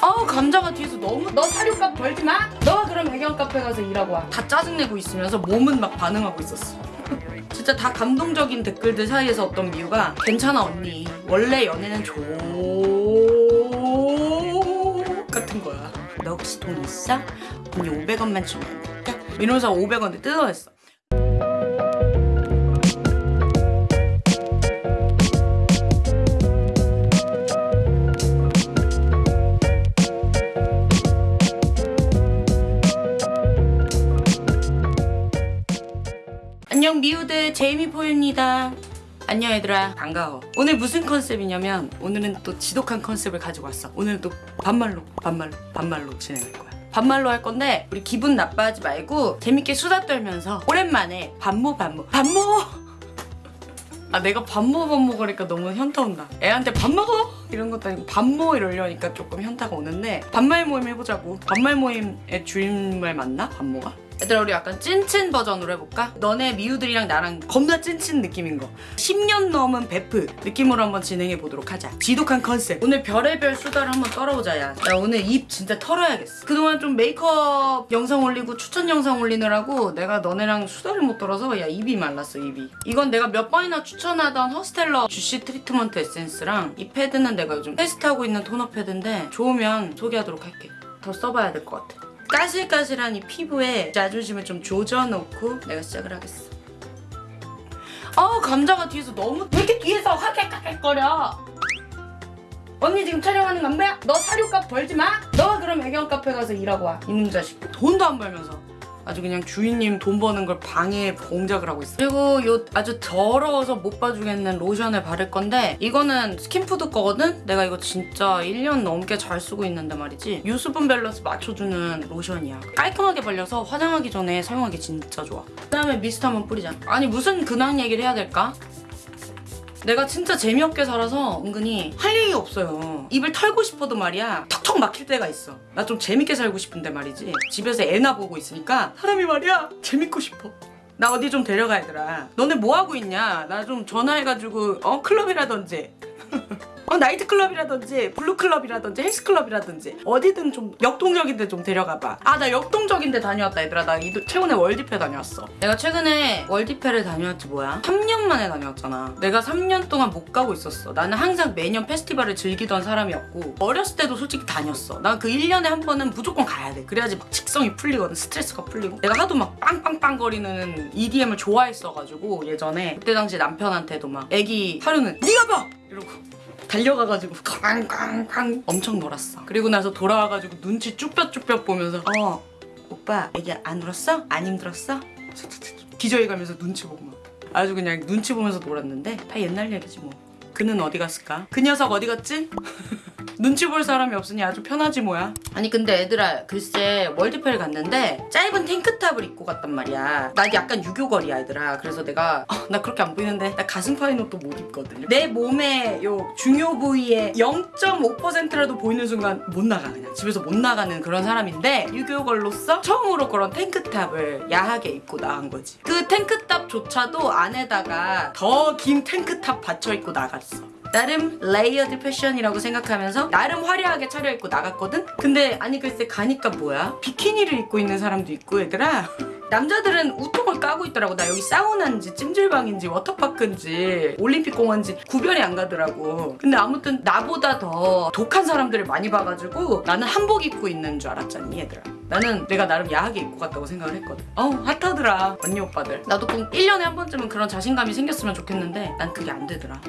아우 감자가 뒤에서 너무 너 사료값 벌지 마. 너가 그럼 배경 카페 가서 일하고 와. 다 짜증내고 있으면서 몸은 막 반응하고 있었어. 진짜 다 감동적인 댓글들 사이에서 어떤 미우가 괜찮아 언니 원래 연애는 조 같은 거야 너 혹시 돈 있어? 언니 500원만 주면 안 될까? 이러면서 500원을 뜯어냈어 안녕 미우들. 제이미포유입니다. 안녕 얘들아. 반가워. 오늘 무슨 컨셉이냐면 오늘은 또 지독한 컨셉을 가지고 왔어. 오늘은 또 반말로 반말로 반말로 진행할 거야. 반말로 할 건데 우리 기분 나빠하지 말고 재밌게 수다 떨면서 오랜만에 반모 반모. 반모! 아 내가 반모 반모 그러니까 너무 현타 온다. 애한테 밥 먹어 이런 것도 아니고 반모 이러려니까 조금 현타가 오는데 반말 모임 해보자고. 반말 모임의 주인말 맞나? 반모가? 얘들아 우리 약간 찐친 버전으로 해볼까? 너네 미우들이랑 나랑 겁나 찐친 느낌인 거. 10년 넘은 베프 느낌으로 한번 진행해 보도록 하자. 지독한 컨셉. 오늘 별의별 수다를 한번 떨어보자 야. 나 오늘 입 진짜 털어야겠어. 그동안 좀 메이크업 영상 올리고 추천 영상 올리느라고 내가 너네랑 수다를 못 떨어서 야 입이 말랐어 입이. 이건 내가 몇 번이나 추천하던 허스텔러 주시 트리트먼트 에센스랑 이 패드는 내가 요즘 테스트하고 있는 토너 패드인데 좋으면 소개하도록 할게. 더 써봐야 될 것 같아 까실까실한 이 피부에 자존심을 좀 조져놓고 내가 시작을 하겠어. 아우 감자가 뒤에서 너무 왜 이렇게 뒤에서 하악하악거려 언니 지금 촬영하는 거안 보여? 너 사료값 벌지 마? 너가 그럼 애견 카페 가서 일하고 와 이놈 자식 돈도 안 벌면서 아주 그냥 주인님 돈 버는 걸 방해해 공작을 하고 있어 그리고 요 아주 더러워서 못 봐주겠는 로션을 바를 건데 이거는 스킨푸드 거거든? 내가 이거 진짜 1년 넘게 잘 쓰고 있는데 말이지. 요 수분 밸런스 맞춰주는 로션이야. 깔끔하게 발려서 화장하기 전에 사용하기 진짜 좋아. 그 다음에 미스트 한번 뿌리자. 아니 무슨 근황 얘기를 해야 될까? 내가 진짜 재미없게 살아서 은근히 할 얘기 없어요. 입을 털고 싶어도 말이야 턱턱 막힐 때가 있어. 나 좀 재밌게 살고 싶은데 말이지. 집에서 애나 보고 있으니까 사람이 말이야 재밌고 싶어. 나 어디 좀 데려가 얘들아. 너네 뭐 하고 있냐? 나 좀 전화해가지고 어 클럽이라든지 어 나이트클럽이라든지 블루클럽이라든지 헬스클럽이라든지 어디든 좀 역동적인 데 좀 데려가봐. 아 나 역동적인 데 다녀왔다 얘들아. 나 이- 최근에 월디페 다녀왔어. 내가 최근에 월디페를 다녀왔지 뭐야? 3년 만에 다녀왔잖아. 내가 3년 동안 못 가고 있었어. 나는 항상 매년 페스티벌을 즐기던 사람이었고 어렸을 때도 솔직히 다녔어. 나그 1년에 한 번은 무조건 가야 돼. 그래야지 막 직성이 풀리거든 스트레스가 풀리고. 내가 하도 막 빵빵빵 거리는 EDM을 좋아했어가지고 예전에. 그때 당시 남편한테도 막 애기 하루는 네가 봐! 이러고 달려가가지고 쾅쾅쾅 엄청 놀았어. 그리고 나서 돌아와가지고 눈치 쭈뼛쭈뼛 보면서 어 오빠 애기 안 울었어? 안 힘들었어? 기저귀 가면서 눈치 보고 막 아주 그냥 눈치 보면서 놀았는데 다 옛날 얘기지 뭐. 그는 어디 갔을까? 그 녀석 어디 갔지? 눈치 볼 사람이 없으니 아주 편하지 뭐야. 아니 근데 애들아 글쎄 월드페를 갔는데 짧은 탱크탑을 입고 갔단 말이야. 나 약간 유교걸이야 애들아. 그래서 내가 어, 나 그렇게 안 보이는데 나 가슴 파인 옷도 못 입거든. 내 몸의 요 중요 부위의 0.5%라도 보이는 순간 못 나가 그냥 집에서 못 나가는 그런 사람인데 유교걸로서 처음으로 그런 탱크탑을 야하게 입고 나간 거지. 그 탱크탑조차도 안에다가 더 긴 탱크탑 받쳐 입고 나갔어. 나름 레이어드 패션이라고 생각하면서 나름 화려하게 차려입고 나갔거든? 근데 아니 글쎄 가니까 뭐야? 비키니를 입고 있는 사람도 있고 얘들아. 남자들은 웃통을 까고 있더라고. 나 여기 사우나인지 찜질방인지 워터파크인지 올림픽공원인지 구별이 안 가더라고. 근데 아무튼 나보다 더 독한 사람들을 많이 봐가지고 나는 한복 입고 있는 줄 알았잖니 얘들아. 나는 내가 나름 야하게 입고 갔다고 생각을 했거든. 어우 핫하더라 언니 오빠들. 나도 꼭 1년에 한 번쯤은 그런 자신감이 생겼으면 좋겠는데 난 그게 안 되더라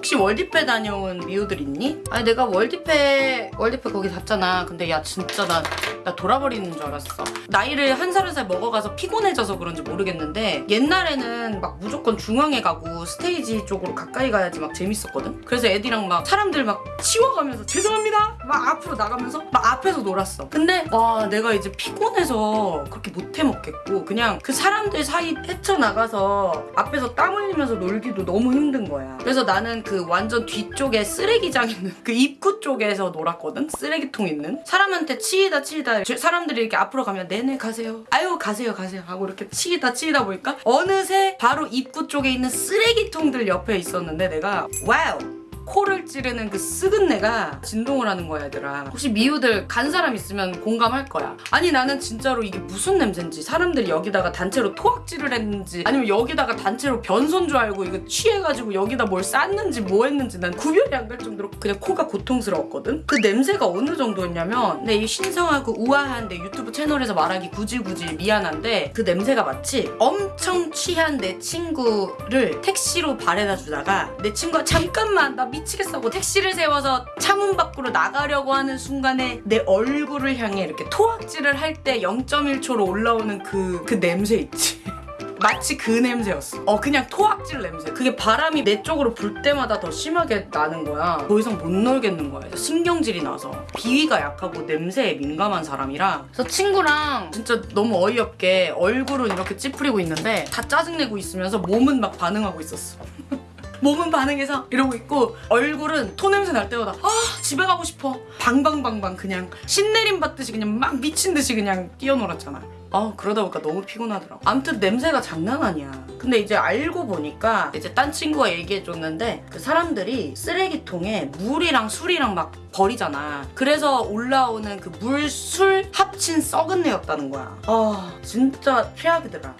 혹시 월디페 다녀온 미우들 있니? 아니 내가 월디페 월디페 거기 갔잖아. 근데 야 진짜 나, 나 돌아버리는 줄 알았어. 나이를 한살 한 살 먹어가서 피곤해져서 그런지 모르겠는데 옛날에는 막 무조건 중앙에 가고 스테이지 쪽으로 가까이 가야지 막 재밌었거든? 그래서 애들이랑 막 사람들 막 치워가면서 죄송합니다! 막 앞으로 나가면서 막 앞에서 놀았어. 근데 와 내가 이제 피곤해서 그렇게 못해 먹겠고 그냥 그 사람들 사이 헤쳐나가서 앞에서 땀 흘리면서 놀기도 너무 힘든 거야. 그래서 나는 그 완전 뒤쪽에 쓰레기장 있는 그 입구 쪽에서 놀았거든? 쓰레기통 있는? 사람한테 치이다 치이다. 저- 사람들이 이렇게 앞으로 가면 네네 가세요 아유 가세요 가세요. 하고 이렇게 치이다 치이다 보니까 어느새 바로 입구 쪽에 있는 쓰레기통들 옆에 있었는데 내가 wow 코를 찌르는 그 썩은내가 진동을 하는 거야 얘들아. 혹시 미우들 간 사람 있으면 공감할 거야. 아니 나는 진짜로 이게 무슨 냄새인지 사람들이 여기다가 단체로 토악질을 했는지 아니면 여기다가 단체로 변손 줄 알고 이거 취해가지고 여기다 뭘 쌌는지 뭐 했는지 난 구별이 안갈 정도로 그냥 코가 고통스러웠거든. 그 냄새가 어느 정도였냐면 내 이 신성하고 우아한 내 유튜브 채널에서 말하기 굳이 굳이 미안한데 그 냄새가 마치 엄청 취한 내 친구를 택시로 바래다 주다가 내 친구가 잠깐만 나 미 치겠어 하고 택시를 세워서 차문 밖으로 나가려고 하는 순간에 내 얼굴을 향해 이렇게 토악질을 할 때 0.1초로 올라오는 그, 그 냄새 있지 마치 그 냄새였어. 어, 그냥 토악질 냄새. 그게 바람이 내 쪽으로 불 때마다 더 심하게 나는 거야. 더 이상 못 놀겠는 거야. 신경질이 나서. 비위가 약하고 냄새에 민감한 사람이라. 그래서 친구랑 진짜 너무 어이없게 얼굴은 이렇게 찌푸리고 있는데 다 짜증내고 있으면서 몸은 막 반응하고 있었어. 몸은 반응해서 이러고 있고 얼굴은 토냄새 날 때마다 아 집에 가고 싶어. 방방방방 그냥 신내림 받듯이 그냥 막 미친 듯이 그냥 뛰어놀았잖아. 아 그러다 보니까 너무 피곤하더라고. 아무튼 냄새가 장난 아니야. 근데 이제 알고 보니까 이제 딴 친구가 얘기해줬는데 그 사람들이 쓰레기통에 물이랑 술이랑 막 버리잖아. 그래서 올라오는 그 물, 술 합친 썩은 내였다는 거야. 아 진짜 최악이더라.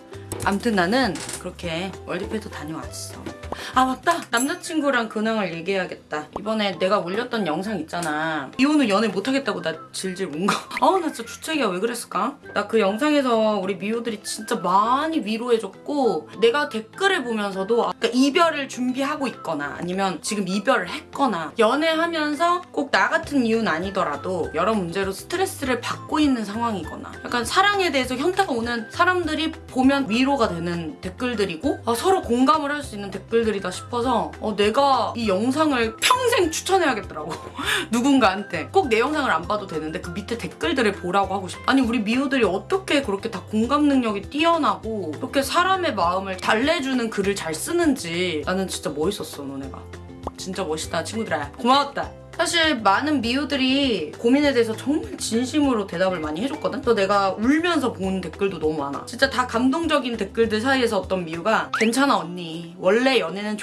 아무튼 나는 그렇게 월드페이도 다녀왔어 아 맞다. 남자친구랑 근황을 얘기해야겠다. 이번에 내가 올렸던 영상 있잖아. 이혼은 연애 못하겠다고 나 질질 운거아나 진짜 주책이야. 왜 그랬을까? 나 그 영상에서 우리 미호들이 진짜 많이 위로해줬고 내가 댓글을 보면서도 그러니까 이별을 준비하고 있거나 아니면 지금 이별을 했거나 연애하면서 꼭 나 같은 이유는 아니더라도 여러 문제로 스트레스를 받고 있는 상황이거나 약간 사랑에 대해서 현타가 오는 사람들이 보면 위로가 되는 댓글들이고 아, 서로 공감을 할 수 있는 댓글들 이다 싶어서 어, 내가 이 영상을 평생 추천해야겠더라고. 누군가한테. 꼭 내 영상을 안 봐도 되는데 그 밑에 댓글들을 보라고 하고 싶어 아니 우리 미호들이 어떻게 그렇게 다 공감 능력이 뛰어나고 이렇게 사람의 마음을 달래주는 글을 잘 쓰는지 나는 진짜 멋있었어 너네가. 진짜 멋있다 친구들아. 고마웠다 사실 많은 미우들이 고민에 대해서 정말 진심으로 대답을 많이 해줬거든? 또 내가 울면서 본 댓글도 너무 많아. 진짜 다 감동적인 댓글들 사이에서 어떤 미우가 괜찮아 언니. 원래 연애는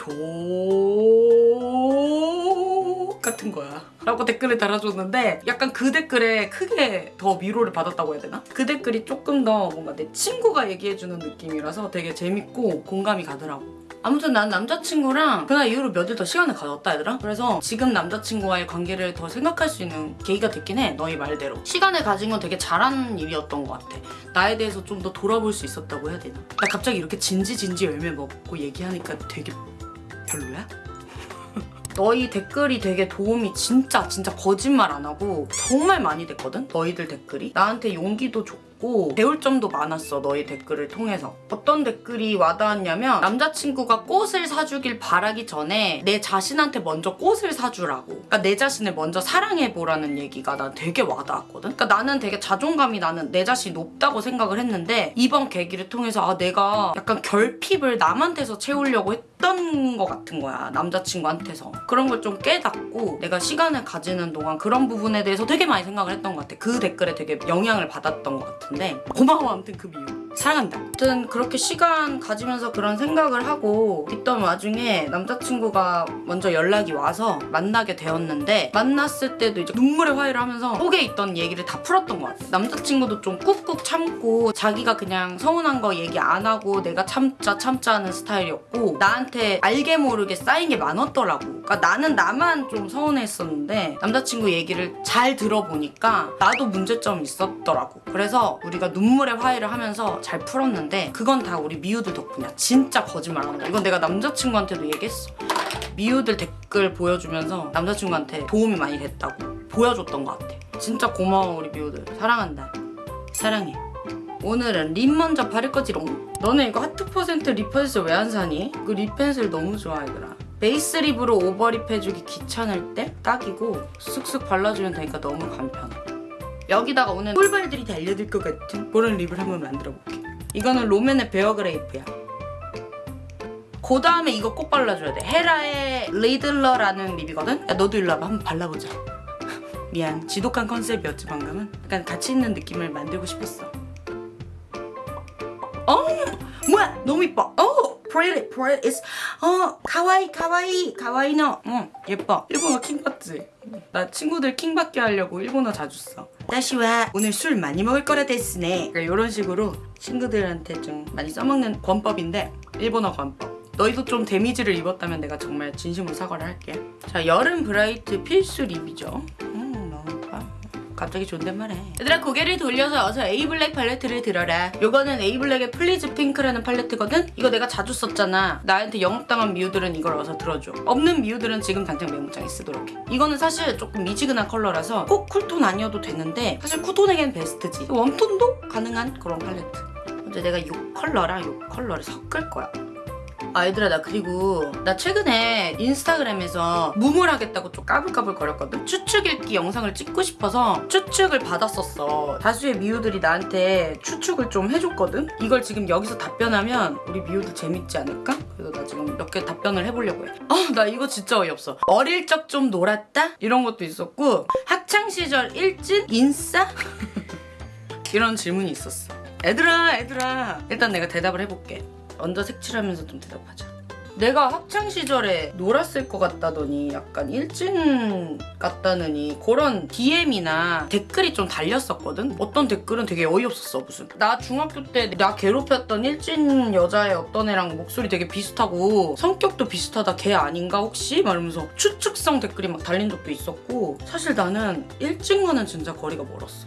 조... 같은 거야. 라고 댓글을 달아줬는데 약간 그 댓글에 크게 더 위로를 받았다고 해야 되나? 그 댓글이 조금 더 뭔가 내 친구가 얘기해주는 느낌이라서 되게 재밌고 공감이 가더라고. 아무튼 난 남자친구랑 그날 이후로 몇 일 더 시간을 가졌다 얘들아 그래서 지금 남자친구와의 관계를 더 생각할 수 있는 계기가 됐긴 해 너희 말대로 시간을 가진 건 되게 잘한 일이었던 것 같아 나에 대해서 좀 더 돌아볼 수 있었다고 해야 되나 나 갑자기 이렇게 진지진지 열매 먹고 얘기하니까 되게 별로야? 너희 댓글이 되게 도움이 진짜 진짜 거짓말 안 하고 정말 많이 됐거든? 너희들 댓글이? 나한테 용기도 줬고 배울 점도 많았어 너희 댓글을 통해서. 어떤 댓글이 와닿았냐면 남자친구가 꽃을 사주길 바라기 전에 내 자신한테 먼저 꽃을 사주라고. 그러니까 내 자신을 먼저 사랑해보라는 얘기가 난 되게 와닿았거든? 그러니까 나는 되게 자존감이 나는 내 자신이 높다고 생각을 했는데 이번 계기를 통해서 아 내가 약간 결핍을 남한테서 채우려고 했 던 것 같은 거야 남자친구한테서. 그런 걸 좀 깨닫고 내가 시간을 가지는 동안 그런 부분에 대해서 되게 많이 생각을 했던 것 같아. 그 댓글에 되게 영향을 받았던 것 같은데. 고마워 아무튼 그 미우 사랑한다. 아무튼 그렇게 시간 가지면서 그런 생각을 하고 있던 와중에 남자친구가 먼저 연락이 와서 만나게 되었는데 만났을 때도 이제 눈물의 화해를 하면서 속에 있던 얘기를 다 풀었던 것 같아. 남자친구도 좀 꾹꾹 참고 자기가 그냥 서운한 거 얘기 안 하고 내가 참자 참자 하는 스타일이었고 나한테 알게 모르게 쌓인 게 많았더라고. 그러니까 나는 나만 좀 서운했었는데 남자친구 얘기를 잘 들어보니까 나도 문제점이 있었더라고. 그래서 우리가 눈물의 화해를 하면서 잘 풀었는데 그건 다 우리 미우들 덕분이야. 진짜 거짓말 안 한다. 이건 내가 남자친구한테도 얘기했어. 미우들 댓글 보여주면서 남자친구한테 도움이 많이 됐다고 보여줬던 것 같아. 진짜 고마워 우리 미우들. 사랑한다. 사랑해. 오늘은 립 먼저 바를 거지롱. 너네 이거 하트 퍼센트 립 펜슬 왜 안 사니? 그 립 펜슬 너무 좋아 얘들아. 베이스 립으로 오버립 해주기 귀찮을 때 딱이고 쓱쓱 발라주면 되니까 너무 간편해 여기다가 오늘 꿀벌들이 달려들 것 같은 그런 립을 한번 만들어 볼게 이거는 롬앤의 베어그레이프야. 그 다음에 이거 꼭 발라줘야 돼. 헤라의 리들러라는 립이거든? 야 너도 일로 와봐. 한번 발라보자. 미안. 지독한 컨셉이었지 방금은? 약간 같이 있는 느낌을 만들고 싶었어. 어? 뭐야? 너무 이뻐. 어? pretty pretty is 어 かわいい かわいい かわいいの 응 예뻐. 일본어 킹 받지? 나 친구들 킹 받게 하려고 일본어 자주 써 私は 오늘 술 많이 먹을 거라 ですね. 그러니까 이런 식으로 친구들한테 좀 많이 써먹는 권법인데 일본어 권법. 너희도 좀 데미지를 입었다면 내가 정말 진심으로 사과를 할게. 자 여름 브라이트 필수 립이죠. 예뻐 갑자기 존댓말해. 얘들아 고개를 돌려서 어서 에이블랙 팔레트를 들어라. 요거는 에이블랙의 플리즈 핑크라는 팔레트거든? 이거 내가 자주 썼잖아. 나한테 영업당한 미우들은 이걸 어서 들어줘. 없는 미우들은 지금 당장 메모장에 쓰도록 해. 이거는 사실 조금 미지근한 컬러라서 꼭 쿨톤 아니어도 되는데 사실 쿨톤에겐 베스트지. 웜톤도 가능한 그런 팔레트. 이제 내가 이 컬러랑 이 컬러를 섞을 거야 아 얘들아 나 그리고 나 최근에 인스타그램에서 무물 하겠다고 좀 까불까불 거렸거든 추측 읽기 영상을 찍고 싶어서 추측을 받았었어 다수의 미우들이 나한테 추측을 좀 해줬거든 이걸 지금 여기서 답변하면 우리 미우들 재밌지 않을까? 그래서 나 지금 몇 개 답변을 해보려고 해 아 나 이거 진짜 어이없어 어릴 적 좀 놀았다? 이런 것도 있었고 학창시절 일진? 인싸? 이런 질문이 있었어 애들아 애들아 일단 내가 대답을 해볼게 언더 색칠하면서 좀 대답하자. 내가 학창 시절에 놀았을 것 같다더니 약간 일진 같다느니 그런 DM이나 댓글이 좀 달렸었거든. 어떤 댓글은 되게 어이없었어 무슨. 나 중학교 때 나 괴롭혔던 일진 여자의 어떤 애랑 목소리 되게 비슷하고 성격도 비슷하다 걔 아닌가 혹시? 말하면서 추측성 댓글이 막 달린 적도 있었고 사실 나는 일진과는 진짜 거리가 멀었어.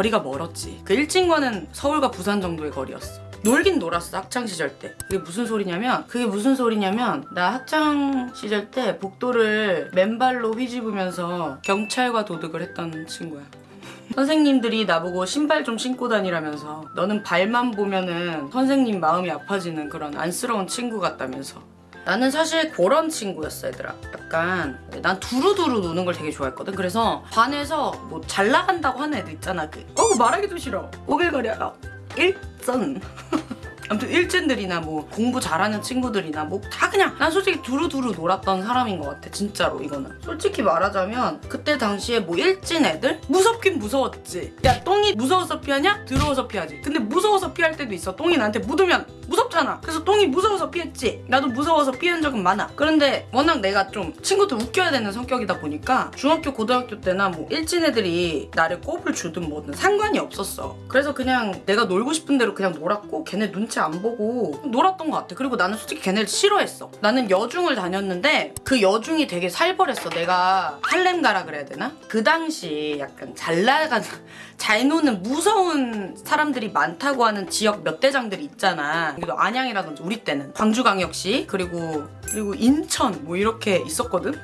거리가 멀었지. 그 일진과는 서울과 부산 정도의 거리였어. 놀긴 놀았어 학창 시절 때. 그게 무슨 소리냐면 그게 무슨 소리냐면 나 학창 시절 때 복도를 맨발로 휘집으면서 경찰과 도둑을 했던 친구야. 선생님들이 나보고 신발 좀 신고 다니라면서 너는 발만 보면은 선생님 마음이 아파지는 그런 안쓰러운 친구 같다면서 나는 사실 그런 친구였어 얘들아. 약간 난 두루두루 노는 걸 되게 좋아했거든. 그래서 반에서 뭐 잘 나간다고 하는 애들 있잖아 그. 어, 말하기도 싫어. 오글거려요 일전. 아무튼 일진들이나 뭐 공부 잘하는 친구들이나 뭐 다 그냥. 난 솔직히 두루두루 놀았던 사람인 것 같아 진짜로 이거는. 솔직히 말하자면 그때 당시에 뭐 일진 애들? 무섭긴 무서웠지. 야 똥이 무서워서 피하냐? 더러워서 피하지. 근데 무서워서 피할 때도 있어. 똥이 나한테 묻으면 무섭잖아. 그래서 똥이 무서워서 피했지. 나도 무서워서 피한 적은 많아. 그런데 워낙 내가 좀 친구들 웃겨야 되는 성격이다 보니까 중학교 고등학교 때나 뭐 일진 애들이 나를 꼽을 주든 뭐든 상관이 없었어. 그래서 그냥 내가 놀고 싶은 대로 그냥 놀았고 걔네 눈치 안 보고 놀았던 것 같아. 그리고 나는 솔직히 걔네를 싫어했어. 나는 여중을 다녔는데 그 여중이 되게 살벌했어. 내가 할렘 가라 그래야 되나? 그 당시 약간 잘 나가는 잘 노는 무서운 사람들이 많다고 하는 지역 몇 대장들이 있잖아 여기도 안양이라든지 우리 때는 광주광역시 그리고 그리고 인천 뭐 이렇게 있었거든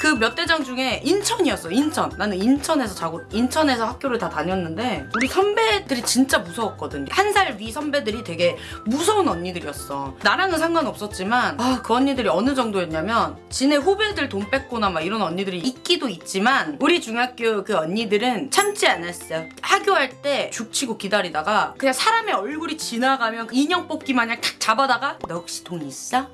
그 몇 대장 중에 인천이었어 인천. 나는 인천에서 자고 인천에서 학교를 다 다녔는데 우리 선배들이 진짜 무서웠거든. 한 살 위 선배들이 되게 무서운 언니들이었어. 나랑은 상관없었지만 아 그 언니들이 어느 정도였냐면 지네 후배들 돈 뺏거나 막 이런 언니들이 있기도 있지만 우리 중학교 그 언니들은 참지 않았어. 학교할 때 죽치고 기다리다가 그냥 사람의 얼굴이 지나가면 인형 뽑기 마냥 탁 잡아다가 너 혹시 돈 있어?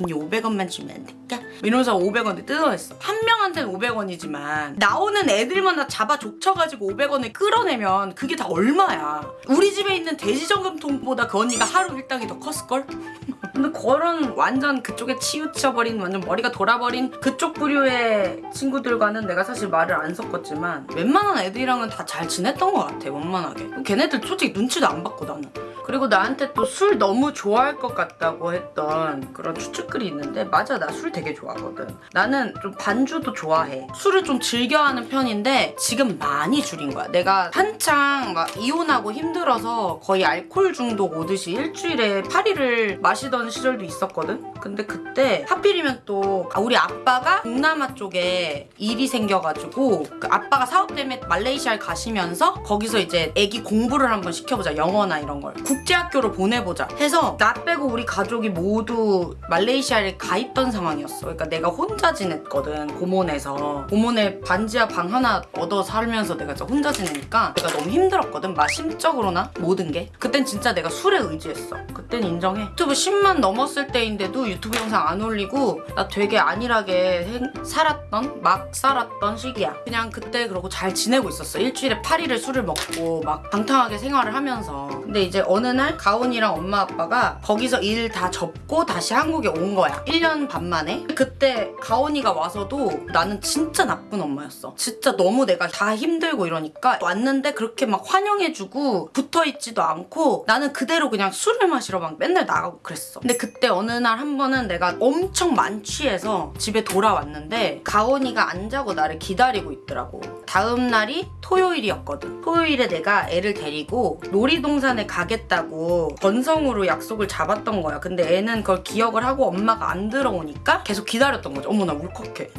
언니 500원만 주면 안 될까? 이러면서 500원을 뜯어냈어. 한 명한테는 500원이지만 나오는 애들마다 잡아 족쳐가지고 500원을 끌어내면 그게 다 얼마야. 우리 집에 있는 돼지저금통보다 그 언니가 하루 일당이 더 컸을걸? 근데 그런 완전 그쪽에 치우쳐버린 완전 머리가 돌아버린 그쪽 부류의 친구들과는 내가 사실 말을 안 섞었지만 웬만한 애들이랑은 다 잘 지냈던 것 같아 원만하게 걔네들 솔직히 눈치도 안 받고 나는 그리고 나한테 또 술 너무 좋아할 것 같다고 했던 그런 추측글이 있는데 맞아 나 술 되게 좋아하거든. 나는 좀 반주도 좋아해. 술을 좀 즐겨하는 편인데 지금 많이 줄인 거야. 내가 한창 막 이혼하고 힘들어서 거의 알코올 중독 오듯이 일주일에 8일을 마시던 시절도 있었거든? 근데 그때 하필이면 또 우리 아빠가 동남아 쪽에 일이 생겨가지고 그 아빠가 사업 때문에 말레이시아에 가시면서 거기서 이제 애기 공부를 한번 시켜보자. 영어나 이런 걸 국제학교로 보내보자. 해서 나 빼고 우리 가족이 모두 말레이시아에 가 있던 상황이었어. 그러니까 내가 혼자 지냈거든 고몬에서. 고몬에 반지하 방 하나 얻어 살면서 내가 진짜 혼자 지내니까 내가 너무 힘들었거든 막 심적으로나 모든 게. 그땐 진짜 내가 술에 의지했어. 그땐 인정해. 유튜브 10만 넘었을 때인데도 유튜브 영상 안 올리고 나 되게 안일하게 행- 살았던 막 살았던 시기야. 그냥 그때 그러고 잘 지내고 있었어. 일주일에 8일을 술을 먹고 막 방탕하게 생활을 하면서. 근데 이제 어느 어느 날 가온이랑 엄마 아빠가 거기서 일 다 접고 다시 한국에 온 거야. 1년 반 만에. 그때 가온이가 와서도 나는 진짜 나쁜 엄마였어. 진짜 너무 내가 다 힘들고 이러니까 왔는데 그렇게 막 환영해주고 붙어있지도 않고 나는 그대로 그냥 술을 마시러 막 맨날 나가고 그랬어. 근데 그때 어느 날 한 번은 내가 엄청 만취해서 집에 돌아왔는데 가온이가 안 자고 나를 기다리고 있더라고. 다음 날이 토요일이었거든. 토요일에 내가 애를 데리고 놀이동산에 가겠다 고 건성으로 약속을 잡았던 거야. 근데 애는 그걸 기억을 하고 엄마가 안 들어오니까 계속 기다렸던 거지. 어머 나 울컥해.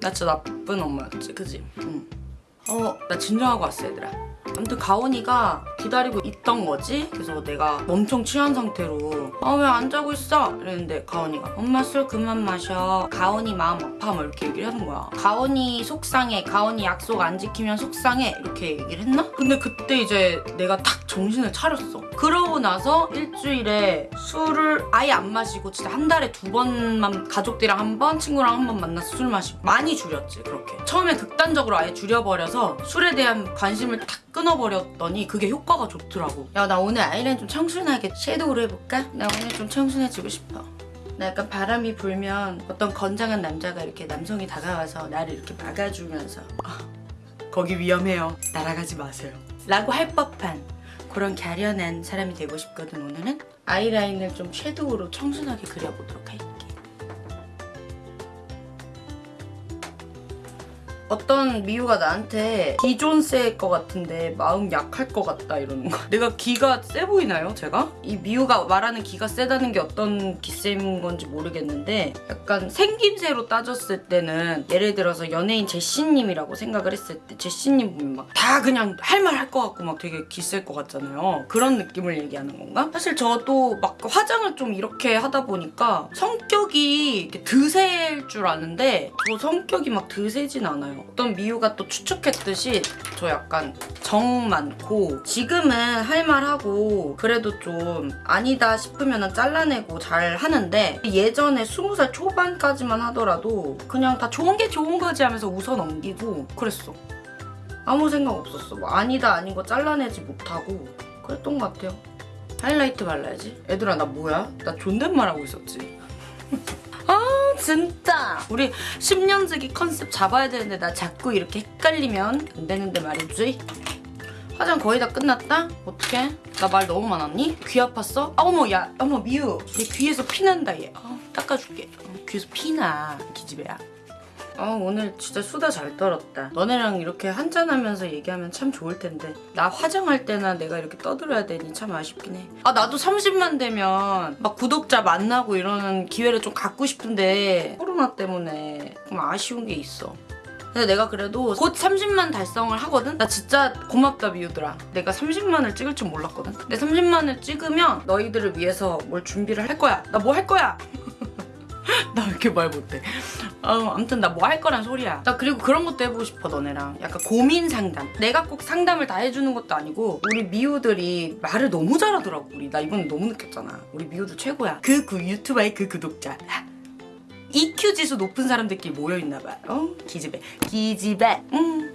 나 진짜 나쁜 엄마였지. 그지? 응. 어 나 진정하고 왔어 얘들아 아무튼 가온이가 기다리고 있던 거지? 그래서 내가 엄청 취한 상태로 아 왜 안 자고 있어? 이랬는데 가온이가 엄마 술 그만 마셔. 가온이 마음 아파 막 이렇게 얘기를 하는 거야. 가온이 속상해. 가온이 약속 안 지키면 속상해. 이렇게 얘기를 했나? 근데 그때 이제 내가 딱 정신을 차렸어. 그러고 나서 일주일에 술을 아예 안 마시고 진짜 한 달에 두 번만 가족들이랑 한 번 친구랑 한 번 만나서 술 마시고 많이 줄였지 그렇게. 처음에 극단적으로 아예 줄여버려서 술에 대한 관심을 탁 끊어버렸더니 그게 효과가 좋더라고. 야 나 오늘 아이라인 좀 청순하게 섀도우로 해볼까? 나 오늘 좀 청순해지고 싶어. 나 약간 바람이 불면 어떤 건장한 남자가 이렇게 남성이 다가와서 나를 이렇게 막아주면서. 아, 거기 위험해요. 날아가지 마세요. 라고 할 법한 그런 갸련한 사람이 되고 싶거든 오늘은. 아이라인을 좀 섀도우로 청순하게 그려보도록 할게 어떤 미우가 나한테 기좀셀것 같은데 마음 약할 것 같다 이러는 거 내가 기가 세 보이나요 제가? 이 미우가 말하는 기가 세다는 게 어떤 기세인 건지 모르겠는데 약간 생김새로 따졌을 때는 예를 들어서 연예인 제시님이라고 생각을 했을 때 제시님 보면 막 다 그냥 할 말 할 것 같고 막 되게 기셀 것 같잖아요 그런 느낌을 얘기하는 건가? 사실 저도 막 화장을 좀 이렇게 하다 보니까 성격이 드세일 줄 아는데 저 성격이 막 드세진 않아요 어떤 미우가 또 추측했듯이 저 약간 정 많고 지금은 할 말 하고 그래도 좀 아니다 싶으면 잘라내고 잘 하는데 예전에 20살 초반까지만 하더라도 그냥 다 좋은 게 좋은 거지 하면서 웃어 넘기고 그랬어. 아무 생각 없었어. 뭐 아니다 아닌 거 잘라내지 못하고 그랬던 것 같아요. 하이라이트 발라야지. 얘들아 나 뭐야? 나 존댓말 하고 있었지 아 진짜 우리 10년지기 컨셉 잡아야 되는데 나 자꾸 이렇게 헷갈리면 안 되는데 말이지 화장 거의 다 끝났다? 어떡해? 나 말 너무 많았니? 귀 아팠어? 아 어머 야 어머 미우 얘 귀에서 피난다 얘 어, 닦아줄게 어, 귀에서 피나 기집애야 아 오늘 진짜 수다 잘 떨었다. 너네랑 이렇게 한잔하면서 얘기하면 참 좋을 텐데. 나 화장할 때나 내가 이렇게 떠들어야 되니 참 아쉽긴 해아 나도 30만 되면 막 구독자 만나고 이러는 기회를 좀 갖고 싶은데 코로나 때문에 좀 아쉬운 게 있어. 근데 내가 그래도 곧 30만 달성을 하거든? 나 진짜 고맙다 미우들아. 내가 30만을 찍을 줄 몰랐거든? 근데 30만을 찍으면 너희들을 위해서 뭘 준비를 할 거야. 나 뭐 할 거야 나 왜 이렇게 말 못해? 어, 아무튼 나 뭐 할 거란 소리야. 나 그리고 그런 것도 해보고 싶어 너네랑. 약간 고민 상담. 내가 꼭 상담을 다 해주는 것도 아니고 우리 미우들이 말을 너무 잘하더라고 우리. 나 이번에 너무 느꼈잖아. 우리 미우들 최고야. 그, 그 유튜버의 그 구독자. EQ 지수 높은 사람들끼리 모여있나봐. 어? 기집애. 기집애. 음.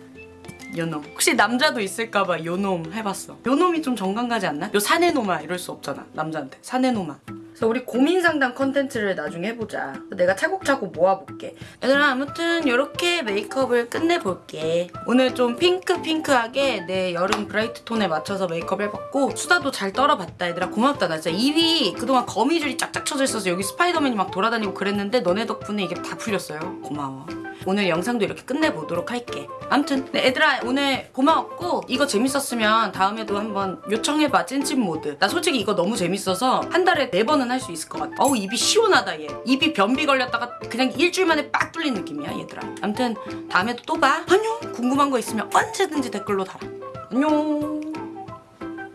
요놈. 혹시 남자도 있을까봐 요놈 해봤어. 요놈이 좀 정감 가지 않나? 요 사내놈아 이럴 수 없잖아 남자한테. 사내놈아 그래서 우리 고민 상담 컨텐츠를 나중에 해보자. 내가 차곡차곡 모아볼게. 얘들아 아무튼 이렇게 메이크업을 끝내볼게. 오늘 좀 핑크핑크하게 내 여름 브라이트 톤에 맞춰서 메이크업 해봤고 수다도 잘 떨어봤다 얘들아. 고맙다 나 진짜. 입이 그동안 거미줄이 짝짝 쳐져 있어서 여기 스파이더맨이 막 돌아다니고 그랬는데 너네 덕분에 이게 다 풀렸어요. 고마워 오늘 영상도 이렇게 끝내보도록 할게. 아무튼 네, 얘들아 오늘 고마웠고 이거 재밌었으면 다음에도 한번 요청해봐 찐찐 모드. 나 솔직히 이거 너무 재밌어서 한 달에 네 번은 할 수 있을 것 같아. 어우 입이 시원하다 얘. 입이 변비 걸렸다가 그냥 일주일 만에 빡 뚫린 느낌이야 얘들아. 아무튼 다음에도 또 봐. 안녕! 궁금한 거 있으면 언제든지 댓글로 달아. 안녕